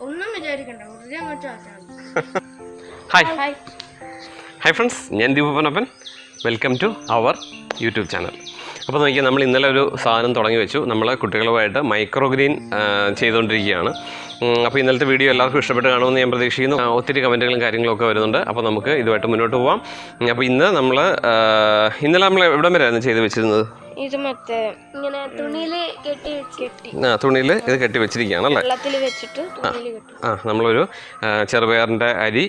ഒന്നും വിചാരിക്കണ്ട വെറുതെ അങ്ങോട്ട് ആക്കാം. ഹായ് ഹായ് ഹായ് ഫ്രണ്ട്സ് ഞാൻ ദീപനപ്പൻ welcome to our YouTube channel അപ്പോൾ നോക്കിയാൽ നമ്മൾ ഇന്നലെ ഒരു സാധനം തുടങ്ങി വെച്ചു. നമ്മൾ കുട്ടികളുമായിട്ട് മൈക്രോ ഗ്രീൻ ചെയ്തുകൊണ്ടിരിക്കുകയാണ്. അപ്പോൾ ഇന്നലത്തെ വീഡിയോ എല്ലാവർക്കും ഇഷ്ടപ്പെട്ട് കാണുമെന്ന് ഞാൻ പ്രതീക്ഷിക്കുന്നു. ഒത്തിരി കമന്റുകളും കാര്യങ്ങളൊക്കെ വരുന്നുണ്ട്. അപ്പോൾ നമുക്ക് ഇതുമായിട്ട് മുന്നോട്ട് പോവാം. അപ്പോൾ ഇന്ന് നമ്മൾ ഇന്നലെ നമ്മൾ എവിടം വരെയായിരുന്നു ചെയ്ത് വെച്ചിരുന്നത്? ഇത് മറ്റേ ഇങ്ങനെ തുണിയിൽ കെട്ടി കെട്ടി. ആ തുണിയിൽ ഇത് കെട്ടി വെച്ചിരിക്കുകയാണ് അല്ലേ? വെള്ളത്തിൽ വെച്ചിട്ട് ആ നമ്മളൊരു ചെറുപയറിന്റെ അരി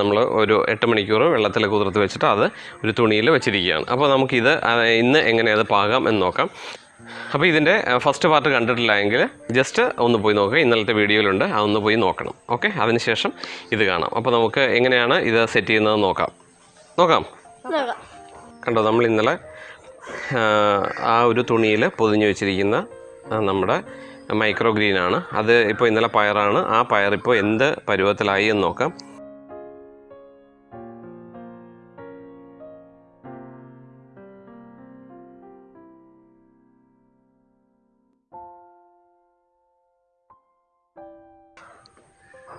നമ്മൾ ഒരു എട്ട് മണിക്കൂർ വെള്ളത്തിൽ കുതിർത്ത് വെച്ചിട്ട് അത് ഒരു തുണിയിൽ വെച്ചിരിക്കുകയാണ്. അപ്പോൾ നമുക്കിത് ഇന്ന് എങ്ങനെ അത് പാകാം എന്ന് നോക്കാം. അപ്പോൾ ഇതിന്റെ ഫസ്റ്റ് പാർട്ട് കണ്ടിട്ടില്ല എങ്കിൽ ജസ്റ്റ് ഒന്ന് പോയി നോക്കുക ഇന്നലത്തെ വീഡിയോയിലുണ്ട്. അതൊന്ന് പോയി നോക്കണം. ഓക്കെ അതിനുശേഷം ഇത് കാണാം. അപ്പോൾ നമുക്ക് എങ്ങനെയാണ് ഇത് സെറ്റ് ചെയ്യുന്നത് നോക്കാം. നോക്കാം. കണ്ടോ നമ്മൾ ഇന്നലെ ആ, ആ ഒരു തുണിയിൽ പൊതിഞ്ഞു വെച്ചിരിക്കുന്ന നമ്മുടെ മൈക്രോ ഗ്രീനാണ് അത് ഇപ്പോൾ ഇന്നലെ പയറാണ്. ആ പയർ ഇപ്പോൾ എന്ത് പരുവത്തിലായി എന്ന് നോക്കാം.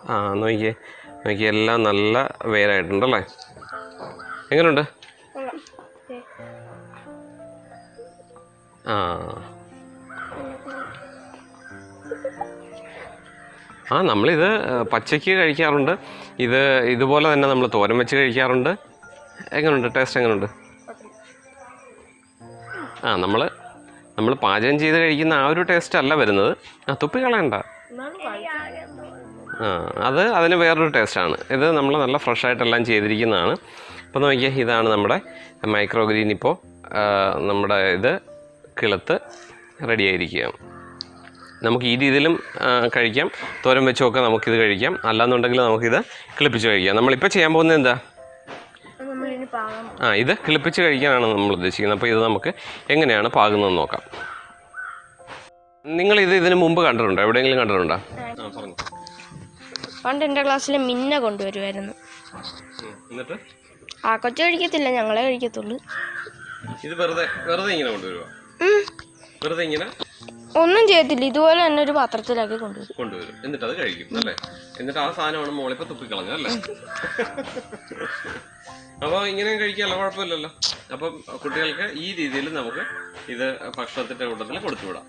ആ നോക്കിയേ നോക്കിയേ എല്ലാം നല്ല വേരായിട്ടുണ്ടല്ലേ? എങ്ങനെയുണ്ട്. ആ. ആ നമ്മളിത് പച്ചയ്ക്ക് കഴിക്കാറുണ്ട്. ഇത് ഇതുപോലെ തന്നെ നമ്മൾ തോരൻ വെച്ച് കഴിക്കാറുണ്ട്. എങ്ങനെയുണ്ട് ടേസ്റ്റ് എങ്ങനെയുണ്ട് ആ നമ്മൾ നമ്മൾ പാചകം ചെയ്ത് കഴിക്കുന്ന ആ ഒരു ടേസ്റ്റ് അല്ല വരുന്നത്. ആ തുപ്പി കളയണ്ട. ആ അത് അതിന് വേറൊരു ടേസ്റ്റാണ്. ഇത് നമ്മൾ നല്ല ഫ്രഷായിട്ടെല്ലാം ചെയ്തിരിക്കുന്നതാണ്. അപ്പോൾ നോക്കിയാൽ ഇതാണ് നമ്മുടെ മൈക്രോ ഗ്രീൻ ഇപ്പോൾ നമ്മുടെ ഇത് കിളുത്ത് റെഡി ആയിരിക്കുകയാണ് നമുക്ക് ഈ രീതിയിലും കഴിക്കാം. തോരൻ വെച്ചൊക്കെ നമുക്കിത് കഴിക്കാം. അല്ലാന്നുണ്ടെങ്കിൽ നമുക്കിത് കിളിപ്പിച്ച് കഴിക്കാം. നമ്മളിപ്പോൾ ചെയ്യാൻ പോകുന്നത് എന്താ? ആ ഇത് കിളിപ്പിച്ച് കഴിക്കാനാണ് നമ്മൾ ഉദ്ദേശിക്കുന്നത്. അപ്പോൾ ഇത് നമുക്ക് എങ്ങനെയാണ് പാകുന്നതെന്ന് നോക്കാം. നിങ്ങൾ ഇത് ഇതിന് മുമ്പ് കണ്ടിട്ടുണ്ടോ? എവിടെയെങ്കിലും കണ്ടിട്ടുണ്ടോ? ആ പറഞ്ഞു. പണ്ട് എന്റെ ക്ലാസ്സിൽ മിന്ന കൊണ്ടുവരുമായിരുന്നു എന്നിട്ട്? ആ കൊച്ചു കഴിക്കത്തില്ല ഞങ്ങളെ കഴിക്കത്തുള്ളൂ. ഇത് വെറുതെ വെറുതെ ഇങ്ങനെ കൊണ്ടുവരുക വെറുതെ ഇങ്ങനെ? ഒന്നും ചെയ്യത്തില്ല ഇതുപോലെ തന്നെ ഒരു പാത്രത്തിലാക്കി കൊണ്ടുവരും. കൊണ്ടുവരും. എന്നിട്ട് അത് കഴിക്കും അല്ലേ? എന്നിട്ട് ആ സാധനമാണ് മോളിപ്പോ തുപ്പിക്കളഞ്ഞ അല്ലേ? അപ്പോൾ ഇങ്ങനെ കഴിക്കാമല്ലോ കുഴപ്പമില്ലല്ലോ. അപ്പം കുട്ടികൾക്ക് ഈ രീതിയിൽ നമുക്ക് ഇത് ഭക്ഷണത്തിന്റെ കൂട്ടത്തിൽ കൊടുത്തുവിടാം.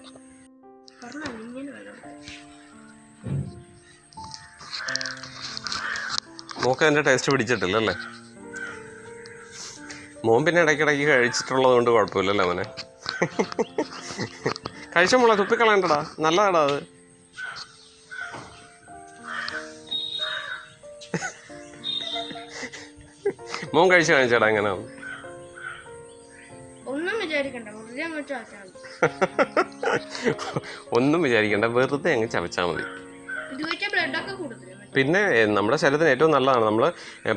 മോക്ക് അതിന്റെ ടേസ്റ്റ് പിടിച്ചിട്ടില്ല അല്ലേ മോൻ പിന്നെ ഇടയ്ക്കിടയ്ക്ക് കഴിച്ചിട്ടുള്ളത് കൊണ്ട് കുഴപ്പമില്ലല്ലോ അവനെ കഴിച്ച മോളെ തുപ്പിക്കളയണ്ടടാ. നല്ലതാടാ അത്. മോൻ കഴിച്ചു കാണിച്ചടാ അങ്ങനെ ഒന്നും വിചാരിക്കണ്ട വെറുതെ അങ്ങോട്ട് ആക്കാം ഒന്നും വിചാരിക്കണ്ട വെറുതെ അങ്ങ് ചവച്ചാൽ മതി. പിന്നെ നമ്മുടെ ശരീരത്തിന് ഏറ്റവും നല്ലതാണ്. നമ്മൾ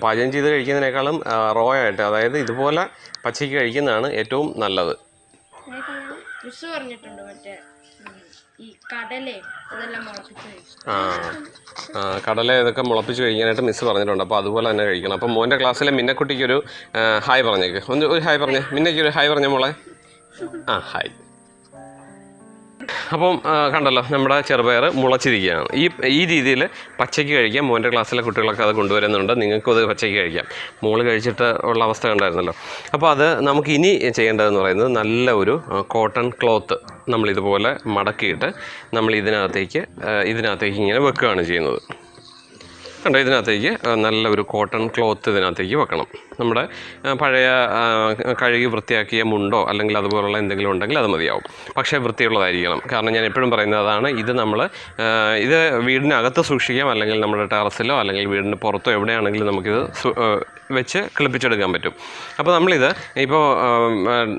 പാചകം ചെയ്ത് കഴിക്കുന്നതിനേക്കാളും റോ ആയിട്ട് അതായത് ഇതുപോലെ പച്ചയ്ക്ക് കഴിക്കുന്നതാണ് ഏറ്റവും നല്ലത്. പറഞ്ഞിട്ടുണ്ട് മറ്റേ ആ ആ, കടല ഇതൊക്കെ മുളപ്പിച്ച് കഴിക്കാനായിട്ട് മിസ് പറഞ്ഞിട്ടുണ്ട്. അപ്പോൾ അതുപോലെ തന്നെ കഴിക്കണം. അപ്പോൾ മോന്റെ ക്ലാസ്സിലെ മിന്നക്കുട്ടിക്കൊരു ഹായ് പറഞ്ഞേക്ക്. ഒന്ന് ഒരു ഹായ് പറഞ്ഞേ. മിന്നയ്ക്ക് ഒരു ഹായ് പറഞ്ഞേ മോളെ. ആ ഹായ്. അപ്പം കണ്ടല്ലോ നമ്മുടെ ചെറുപയർ മുളച്ചിരിക്കുകയാണ്. ഈ ഈ രീതിയിൽ പച്ചയ്ക്ക് കഴിക്കാം. മോന്റെ ക്ലാസ്സിലെ കുട്ടികളൊക്കെ അത് കൊണ്ടുവരുന്നുണ്ട്. നിങ്ങൾക്കും അത് പച്ചയ്ക്ക് കഴിക്കാം. മോൾ കഴിച്ചിട്ട് ഉള്ള അവസ്ഥ ഉണ്ടായിരുന്നല്ലോ അപ്പോൾ അത് നമുക്ക് ഇനി ചെയ്യേണ്ടതെന്ന് പറയുന്നത് നല്ല ഒരു കോട്ടൺ ക്ലോത്ത് നമ്മളിതുപോലെ മടക്കിയിട്ട് നമ്മൾ ഇതിനകത്തേക്ക് ഇതിനകത്തേക്ക് ഇങ്ങനെ വെക്കുകയാണ് ചെയ്യുന്നത്. കണ്ടോ ഇതിനകത്തേക്ക് നല്ല ഒരു കോട്ടൺ ക്ലോത്ത് ഇതിനകത്തേക്ക് വെക്കണം. നമ്മുടെ പഴയ കഴുകി വൃത്തിയാക്കിയ മുണ്ടോ അല്ലെങ്കിൽ അതുപോലുള്ള എന്തെങ്കിലും ഉണ്ടെങ്കിൽ അത് മതിയാവും. പക്ഷേ വൃത്തിയുള്ളതായിരിക്കണം. കാരണം ഞാൻ എപ്പോഴും പറയുന്നതാണ് ഇത് നമ്മൾ ഇത് വീടിനകത്ത് സൂക്ഷിക്കാം അല്ലെങ്കിൽ നമ്മുടെ ടെറസിലോ അല്ലെങ്കിൽ വീടിന് പുറത്തോ എവിടെയാണെങ്കിലും നമുക്കിത് വെച്ച് കിളിപ്പിച്ചെടുക്കാൻ പറ്റും. അപ്പോൾ നമ്മളിത് ഇപ്പോൾ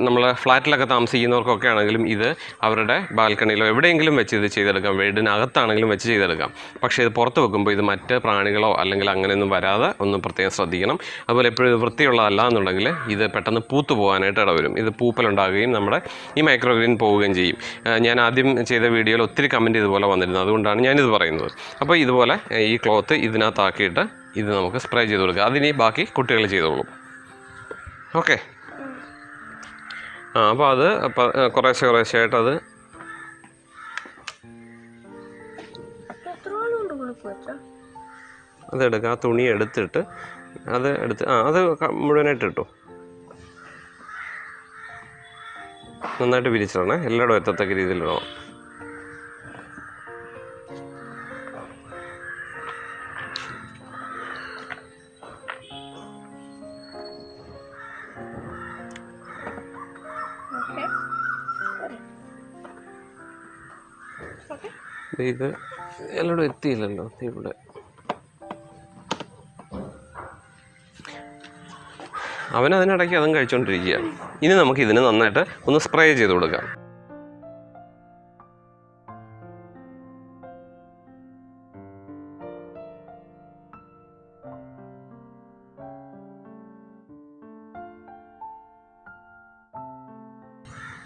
നമ്മൾ ഫ്ലാറ്റിലൊക്കെ താമസിക്കുന്നവർക്കൊക്കെ ആണെങ്കിലും ഇത് അവരുടെ ബാൽക്കണിയിലോ എവിടെയെങ്കിലും വെച്ച് ഇത് ചെയ്തെടുക്കാം. വീടിനകത്താണെങ്കിലും വെച്ച് ചെയ്തെടുക്കാം. പക്ഷേ ഇത് പുറത്ത് വെക്കുമ്പോൾ ഇത് മറ്റ് പ്രാണികളോ അല്ലെങ്കിൽ അങ്ങനെയൊന്നും വരാതെ ഒന്ന് പ്രത്യേകം ശ്രദ്ധിക്കണം. അതുപോലെ എപ്പോഴും വൃത്തിയുള്ളതല്ല എന്നുണ്ടെങ്കിൽ ഇത് പെട്ടെന്ന് പൂത്തു പോകാനായിട്ട് ഇടവരും. ഇത് പൂപ്പലുണ്ടാകുകയും നമ്മുടെ ഈ മൈക്രോ ഗ്രീൻ പോവുകയും ചെയ്യും. ഞാൻ ആദ്യം ചെയ്ത വീഡിയോയിൽ ഒത്തിരി കമന്റ് ഇതുപോലെ വന്നിരുന്നു. അതുകൊണ്ടാണ് ഞാനിത് പറയുന്നത്. അപ്പോൾ ഇതുപോലെ ഈ ക്ലോത്ത് ഇതിനകത്താക്കിയിട്ട് ഇത് നമുക്ക് സ്പ്രേ ചെയ്ത് കൊടുക്കുക അതിനി ബാക്കി കുട്ടികൾ ചെയ്തോളും. ഓക്കെ അപ്പോൾ അത് കുറേശ്ശെ കുറേശ്ശെ ആയിട്ട് അത് അതെടുക്കുക ആ തുണി എടുത്തിട്ട് അത് എടുത്ത് ആ അത് മുഴുവനായിട്ട് ഇട്ടു. നന്നായിട്ട് വിരിച്ചിടണേ. എല്ലായിടും എത്തത്തക്ക രീതിയിലിടണം ഇത് എല്ലായിടും എത്തിയില്ലല്ലോ. ഇവിടെ. അവൻ അതും കഴിച്ചുകൊണ്ടിരിക്കുക ഇനി നമുക്ക് ഇതിന് നന്നായിട്ട് ഒന്ന് സ്പ്രേ ചെയ്ത് കൊടുക്കാം.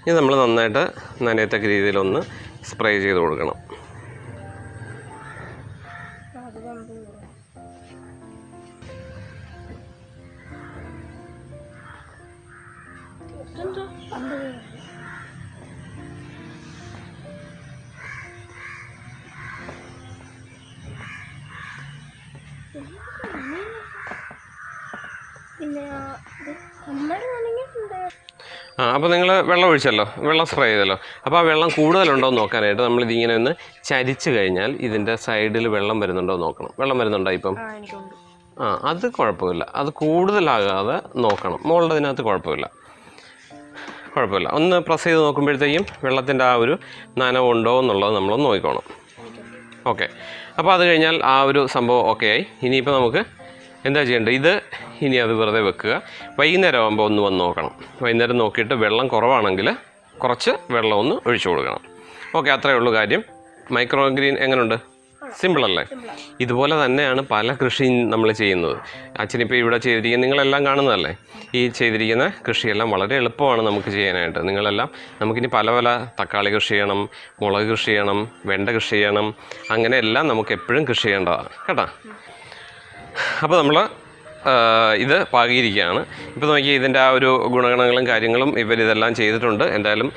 ഇനി നമ്മൾ നന്നായിട്ട് നനയത്തക്ക രീതിയിലൊന്ന് സ്പ്രേ ചെയ്ത് കൊടുക്കണം. ആ, അപ്പോൾ നിങ്ങൾ വെള്ളം ഒഴിച്ചല്ലോ. വെള്ളം സ്പ്രേ ചെയ്തല്ലോ. അപ്പോൾ ആ വെള്ളം കൂടുതലുണ്ടോ എന്ന് നോക്കാനായിട്ട് നമ്മൾ ഇതിങ്ങനെ ഒന്ന് ചരിച്ച് കഴിഞ്ഞാൽ ഇതിന്റെ സൈഡിൽ വെള്ളം വരുന്നുണ്ടോ നോക്കണം. വെള്ളം വരുന്നുണ്ടോ ഇപ്പം? ആ അത് കുഴപ്പമില്ല. അത് കൂടുതലാകാതെ നോക്കണം. മുകളുടെ അതിനകത്ത് കുഴപ്പമില്ല. കുഴപ്പമില്ല. ഒന്ന് പ്രസ് ചെയ്ത് നോക്കുമ്പോഴത്തേക്കും വെള്ളത്തിന്റെ ആ ഒരു നനവുണ്ടോ എന്നുള്ളത് നമ്മളൊന്ന് നോക്കിക്കോണം. ഓക്കെ അപ്പോൾ അത് കഴിഞ്ഞാൽ ആ ഒരു സംഭവം ഓക്കെ ആയി. ഇനിയിപ്പോൾ നമുക്ക് എന്താ ചെയ്യേണ്ടത്? ഇത് ഇനി അത് വെറുതെ വെക്കുക. വൈകുന്നേരം ആകുമ്പോൾ ഒന്ന് വന്ന് നോക്കണം. വൈകുന്നേരം നോക്കിയിട്ട് വെള്ളം കുറവാണെങ്കിൽ കുറച്ച് വെള്ളം ഒന്ന് ഒഴിച്ചു കൊടുക്കണം. ഓക്കെ അത്രയേ ഉള്ളൂ കാര്യം. മൈക്രോ ഗ്രീൻ എങ്ങനെയുണ്ട് സിമ്പിൾ അല്ലേ ഇതുപോലെ തന്നെയാണ് പല കൃഷിയും നമ്മൾ ചെയ്യുന്നത്. അച്ഛനിപ്പോൾ ഇവിടെ ചെയ്തിരിക്കുന്ന നിങ്ങളെല്ലാം കാണുന്നതല്ലേ? ഈ ചെയ്തിരിക്കുന്ന കൃഷിയെല്ലാം വളരെ എളുപ്പമാണ് നമുക്ക് ചെയ്യാനായിട്ട്. നിങ്ങളെല്ലാം നമുക്കിനി പല പല തക്കാളി കൃഷി ചെയ്യണം മുളക് കൃഷി ചെയ്യണം വെണ്ട കൃഷി ചെയ്യണം അങ്ങനെ എല്ലാം നമുക്ക് എപ്പോഴും കൃഷി ചെയ്യേണ്ടതാണ്. കേട്ടോ? അപ്പോൾ നമ്മൾ ഇത് പാകിയിരിക്കുകയാണ്. ഇപ്പോൾ നോക്കിയാൽ ഇതിന്റെ ആ ഒരു ഗുണഗണങ്ങളും കാര്യങ്ങളും ഇവരിതെല്ലാം ചെയ്തിട്ടുണ്ട്. എന്തായാലും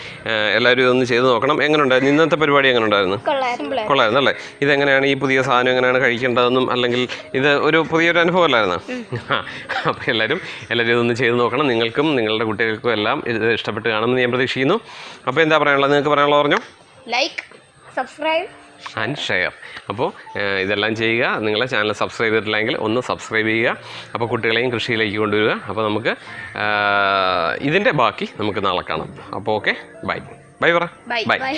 എല്ലാവരും ഇതൊന്ന് ചെയ്ത് നോക്കണം. എങ്ങനെയുണ്ടായിരുന്നു ഇന്നത്തെ പരിപാടി എങ്ങനെ ഉണ്ടായിരുന്നു കൊള്ളായിരുന്നു. കൊള്ളായിരുന്നു അല്ലേ? ഇതെങ്ങനെയാണ് ഈ പുതിയ സാധനം എങ്ങനെയാണ് കഴിക്കേണ്ടതെന്നും അല്ലെങ്കിൽ ഇത് ഒരു പുതിയൊരു അനുഭവമല്ലായിരുന്നു? അപ്പോൾ എല്ലാവരും എല്ലാവരും ഇതൊന്ന് ചെയ്ത് നോക്കണം. നിങ്ങൾക്കും നിങ്ങളുടെ കുട്ടികൾക്കും എല്ലാം ഇത് ഇഷ്ടപ്പെട്ട് കാണുമെന്ന് ഞാൻ പ്രതീക്ഷിക്കുന്നു. അപ്പോൾ എന്താ പറയാനുള്ളത്? നിങ്ങൾക്ക് പറയാനുള്ളത് പറഞ്ഞോ? ലൈക്ക് സബ്സ്ക്രൈബ് ആൻഡ് ഷെയർ അപ്പോൾ ഇതെല്ലാം ചെയ്യുക. നിങ്ങളെ ചാനൽ സബ്സ്ക്രൈബ് ചെയ്തിട്ടില്ലെങ്കിൽ ഒന്ന് സബ്സ്ക്രൈബ് ചെയ്യുക. അപ്പോൾ കുട്ടികളെയും കൃഷിയിലേക്ക് കൊണ്ടുവരിക. അപ്പോൾ നമുക്ക് ഇതിന്റെ ബാക്കി നമുക്ക് നാളെ കാണാം. അപ്പോൾ ഓക്കെ. ബൈ. ബൈ പറ. ബൈ.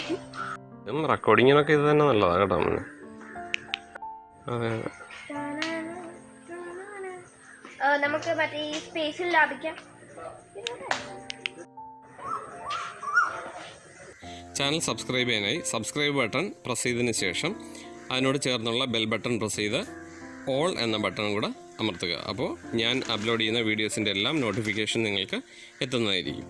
ഇതും റെക്കോർഡിങ്ങിനൊക്കെ ഇത് തന്നെ നല്ലതാണ് കേട്ടോ. അതെ നമുക്ക് മറ്റേ ഈ സ്പേസിൽ ലാഭിക്കാം. ചാനൽ സബ്സ്ക്രൈബ് ചെയ്യാനായി സബ്സ്ക്രൈബ് ബട്ടൺ പ്രസ് ചെയ്തതിന് ശേഷം അതിനോട് ചേർന്നുള്ള ബെൽ ബട്ടൺ പ്രസ് ചെയ്ത് ഓൾ എന്ന ബട്ടണും കൂടെ അമർത്തുക. അപ്പോൾ ഞാൻ അപ്ലോഡ് ചെയ്യുന്ന വീഡിയോസിന്റെ എല്ലാം നോട്ടിഫിക്കേഷൻ നിങ്ങൾക്ക് എത്തുന്നതായിരിക്കും.